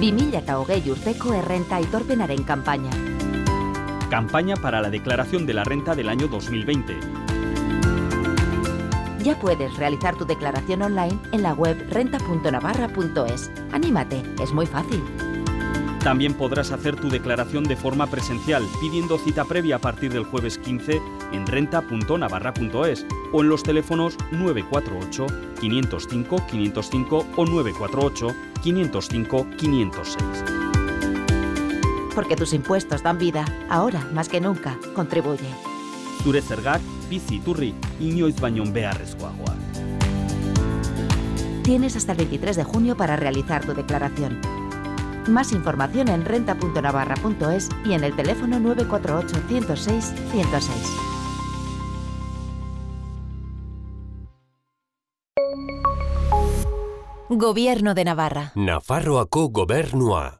Bimilla eta hogei urteko errenta aitorpenaren campaña. Campaña para la declaración de la renta del año 2020. Ya puedes realizar tu declaración online en la web renta.navarra.es. Anímate, es muy fácil. También podrás hacer tu declaración de forma presencial pidiendo cita previa a partir del jueves 15 en renta.navarra.es o en los teléfonos 948 505 505 o 948 505 506. Porque tus impuestos dan vida, ahora más que nunca, contribuye. Zure zergak bizi iturri inoiz baino beharrezkoagoa. Tienes hasta el 23 de junio para realizar tu declaración. Más información en renta.navarra.es y en el teléfono 948 106 106. Gobierno de Navarra. Nafarroako gobernua.